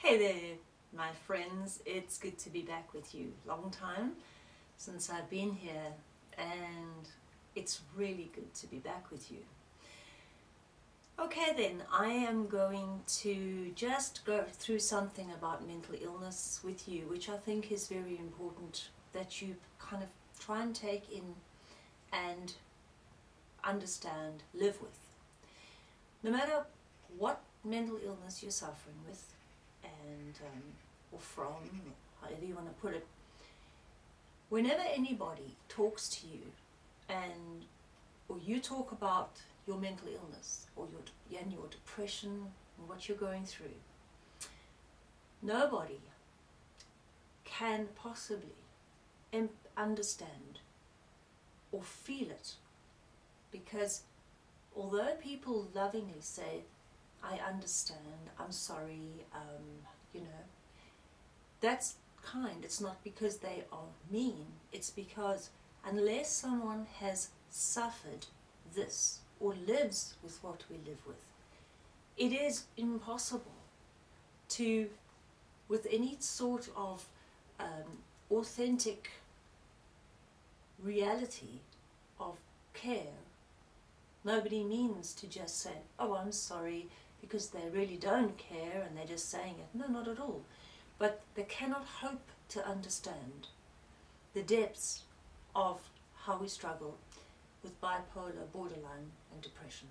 Hey there, my friends. It's good to be back with you. Long time since I've been here and it's really good to be back with you. Okay then, I am going to just go through something about mental illness with you, which I think is very important that you kind of try and take in and understand, live with. No matter what mental illness you're suffering with, and um, or from, however you want to put it, whenever anybody talks to you and or you talk about your mental illness or your and your depression and what you're going through, nobody can possibly understand or feel it. Because although people lovingly say I understand, I'm sorry, um, you know. That's kind. It's not because they are mean. It's because unless someone has suffered this or lives with what we live with, it is impossible to, with any sort of um, authentic reality of care, nobody means to just say, oh, I'm sorry, because they really don't care and they're just saying it. No, not at all. But they cannot hope to understand the depths of how we struggle with bipolar, borderline and depression.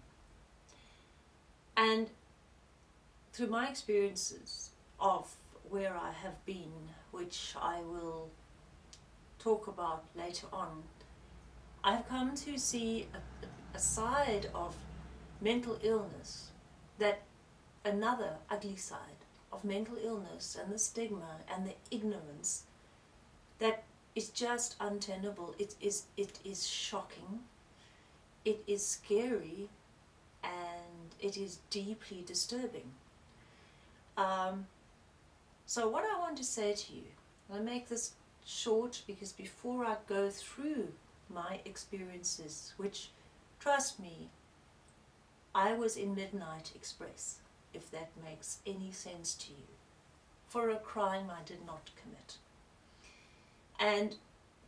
And through my experiences of where I have been, which I will talk about later on, I've come to see a, a side of mental illness that another ugly side of mental illness and the stigma and the ignorance that is just untenable. It is, it is shocking, it is scary, and it is deeply disturbing. Um, so what I want to say to you, I make this short because before I go through my experiences, which, trust me, I was in Midnight Express, if that makes any sense to you, for a crime I did not commit. And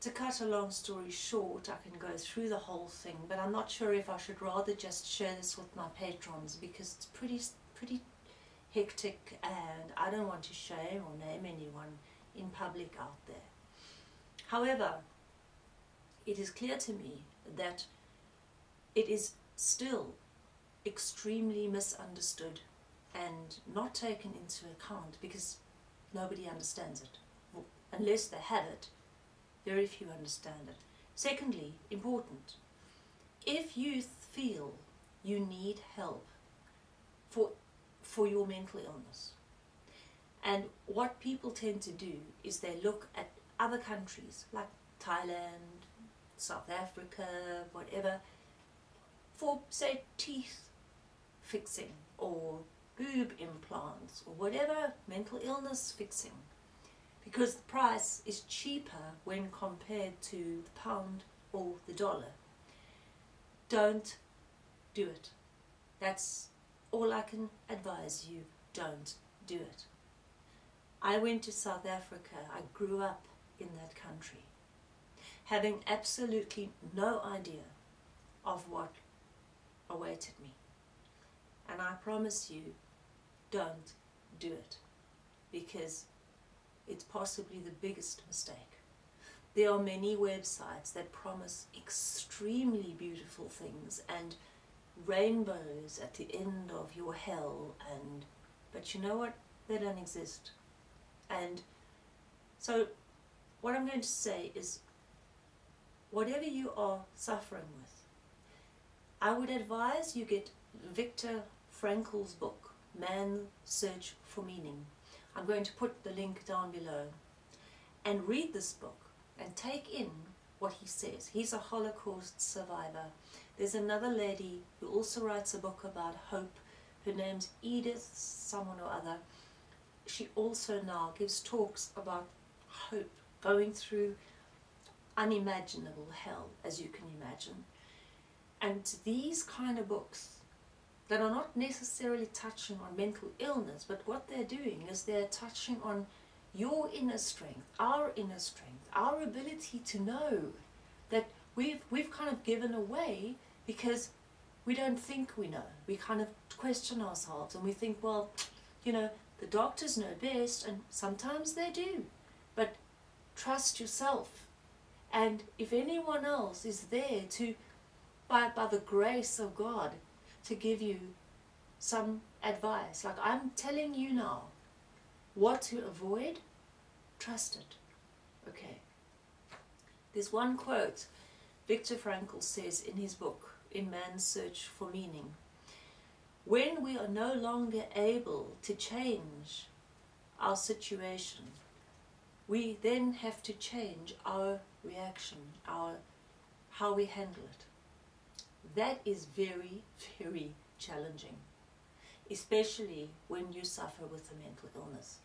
to cut a long story short, I can go through the whole thing, but I'm not sure if I should rather just share this with my patrons because it's pretty, pretty hectic and I don't want to shame or name anyone in public out there. However, it is clear to me that it is still extremely misunderstood and not taken into account because nobody understands it. Unless they have it, very few understand it. Secondly, important, if you feel you need help for, for your mental illness, and what people tend to do is they look at other countries like Thailand, South Africa, whatever, for say teeth fixing or boob implants or whatever mental illness fixing because the price is cheaper when compared to the pound or the dollar. Don't do it. That's all I can advise you. Don't do it. I went to South Africa. I grew up in that country having absolutely no idea of what awaited me. And I promise you, don't do it. Because it's possibly the biggest mistake. There are many websites that promise extremely beautiful things and rainbows at the end of your hell and but you know what? They don't exist. And so what I'm going to say is whatever you are suffering with I would advise you get Viktor Frankl's book, Man's Search for Meaning. I'm going to put the link down below. And read this book and take in what he says. He's a Holocaust survivor. There's another lady who also writes a book about hope. Her name's Edith someone or other. She also now gives talks about hope, going through unimaginable hell, as you can imagine. And these kind of books that are not necessarily touching on mental illness, but what they're doing is they're touching on your inner strength, our inner strength, our ability to know that we've, we've kind of given away because we don't think we know. We kind of question ourselves and we think, well, you know, the doctors know best, and sometimes they do. But trust yourself. And if anyone else is there to, by, by the grace of God, to give you some advice, like I'm telling you now, what to avoid, trust it. Okay. There's one quote Viktor Frankl says in his book, In Man's Search for Meaning. When we are no longer able to change our situation, we then have to change our reaction, our how we handle it. That is very, very challenging, especially when you suffer with a mental illness.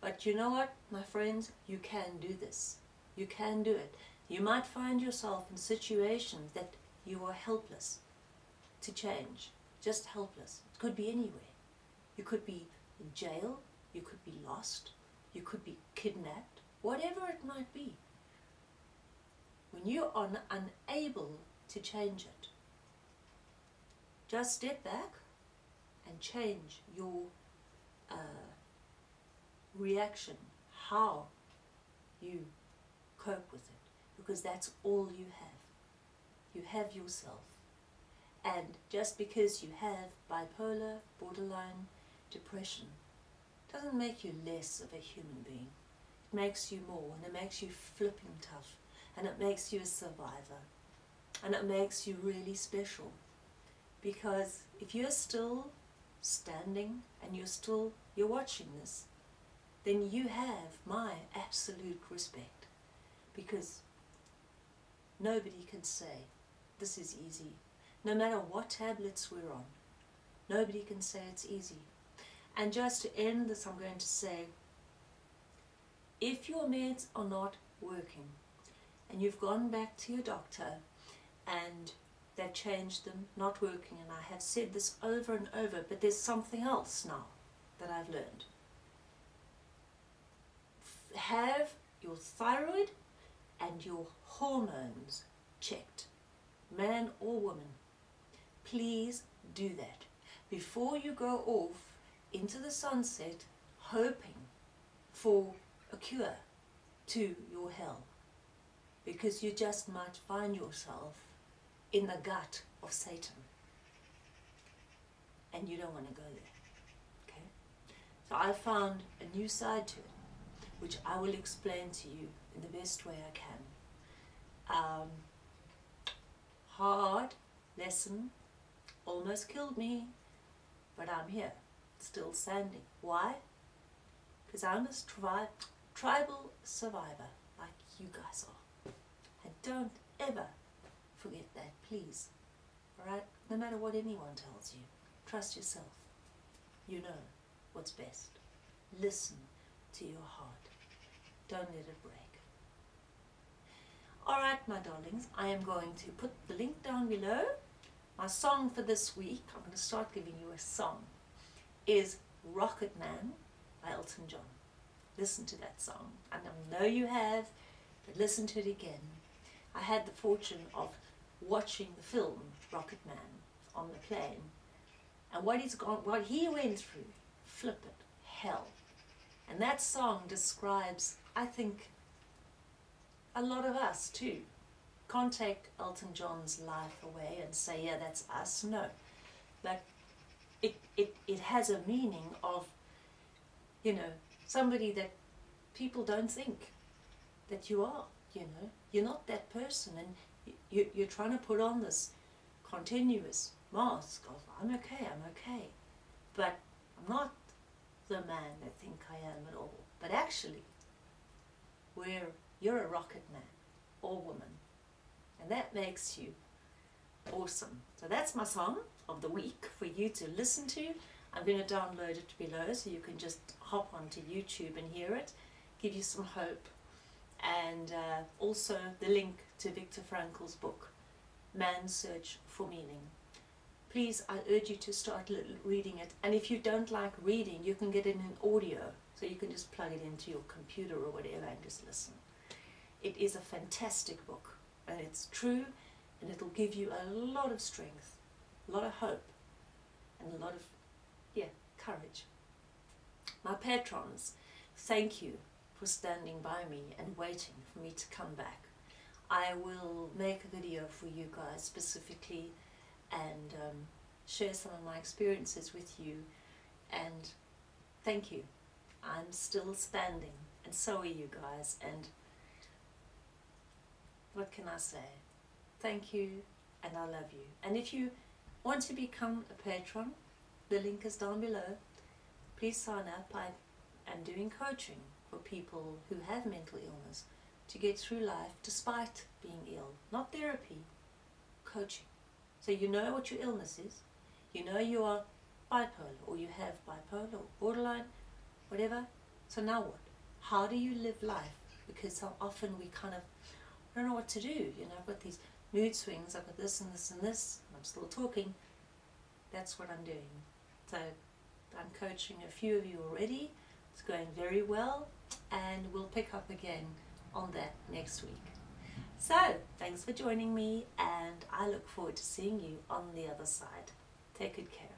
But you know what, my friends, you can do this. You can do it. You might find yourself in situations that you are helpless to change, just helpless. It could be anywhere. You could be in jail, you could be lost, you could be kidnapped, whatever it might be. When you are unable to change it, just step back and change your uh, reaction, how you cope with it, because that's all you have. You have yourself. And just because you have bipolar, borderline, depression, doesn't make you less of a human being. It makes you more, and it makes you flipping tough, and it makes you a survivor, and it makes you really special. Because if you're still standing and you're still, you're watching this, then you have my absolute respect. Because nobody can say, this is easy. No matter what tablets we're on, nobody can say it's easy. And just to end this, I'm going to say, if your meds are not working, and you've gone back to your doctor, and they've changed them, not working, and I have said this over and over, but there's something else now that I've learned. Have your thyroid and your hormones checked, man or woman. Please do that before you go off into the sunset hoping for a cure to your hell because you just might find yourself in the gut of Satan and you don't want to go there okay so I found a new side to it which I will explain to you in the best way I can um, hard lesson almost killed me but I'm here still standing. Why? Because I'm a tri tribal survivor like you guys are. And don't ever forget that, please. Alright? No matter what anyone tells you, trust yourself. You know what's best. Listen to your heart. Don't let it break. Alright, my darlings, I am going to put the link down below. My song for this week, I'm going to start giving you a song is Rocket Man by Elton John. Listen to that song. I know you have, but listen to it again. I had the fortune of watching the film Rocket Man on the plane, and what he's gone, what he went through, flip it, hell. And that song describes, I think, a lot of us too. Can't take Elton John's life away and say, yeah, that's us. No. But it, it, it has a meaning of, you know, somebody that people don't think that you are, you know. You're not that person and you, you're trying to put on this continuous mask of, I'm okay, I'm okay. But I'm not the man I think I am at all. But actually, we're, you're a rocket man or woman. And that makes you awesome. So that's my song of the week for you to listen to. I'm going and uh, also the link to Viktor Frankl's book, Man's Search for Meaning. please, I urge you to start reading it. And if you don't like reading, you can get it in audio. So you can just plug it into your computer or whatever and just listen. It is a fantastic book and it's true and it'll give you a lot of strength, a lot of hope and a lot of, yeah, courage. My patrons, thank you for standing by me and waiting for me to come back. I will make a video for you guys specifically and um, share some of my experiences with you and thank you. I'm still standing and so are you guys and what can I say? Thank you and I love you. And if you want to become a patron, the link is down below. Please sign up. I am doing coaching for people who have mental illness to get through life despite being ill. Not therapy, coaching. So you know what your illness is. You know you are bipolar or you have bipolar or borderline, whatever. So now what? How do you live life? Because so often we kind of I don't know what to do. You know, I've got these mood swings, I've got this and this and this, I'm still talking. That's what I'm doing. So I'm coaching a few of you already. It's going very well and we'll pick up again on that next week. So, thanks for joining me and I look forward to seeing you on the other side. Take good care.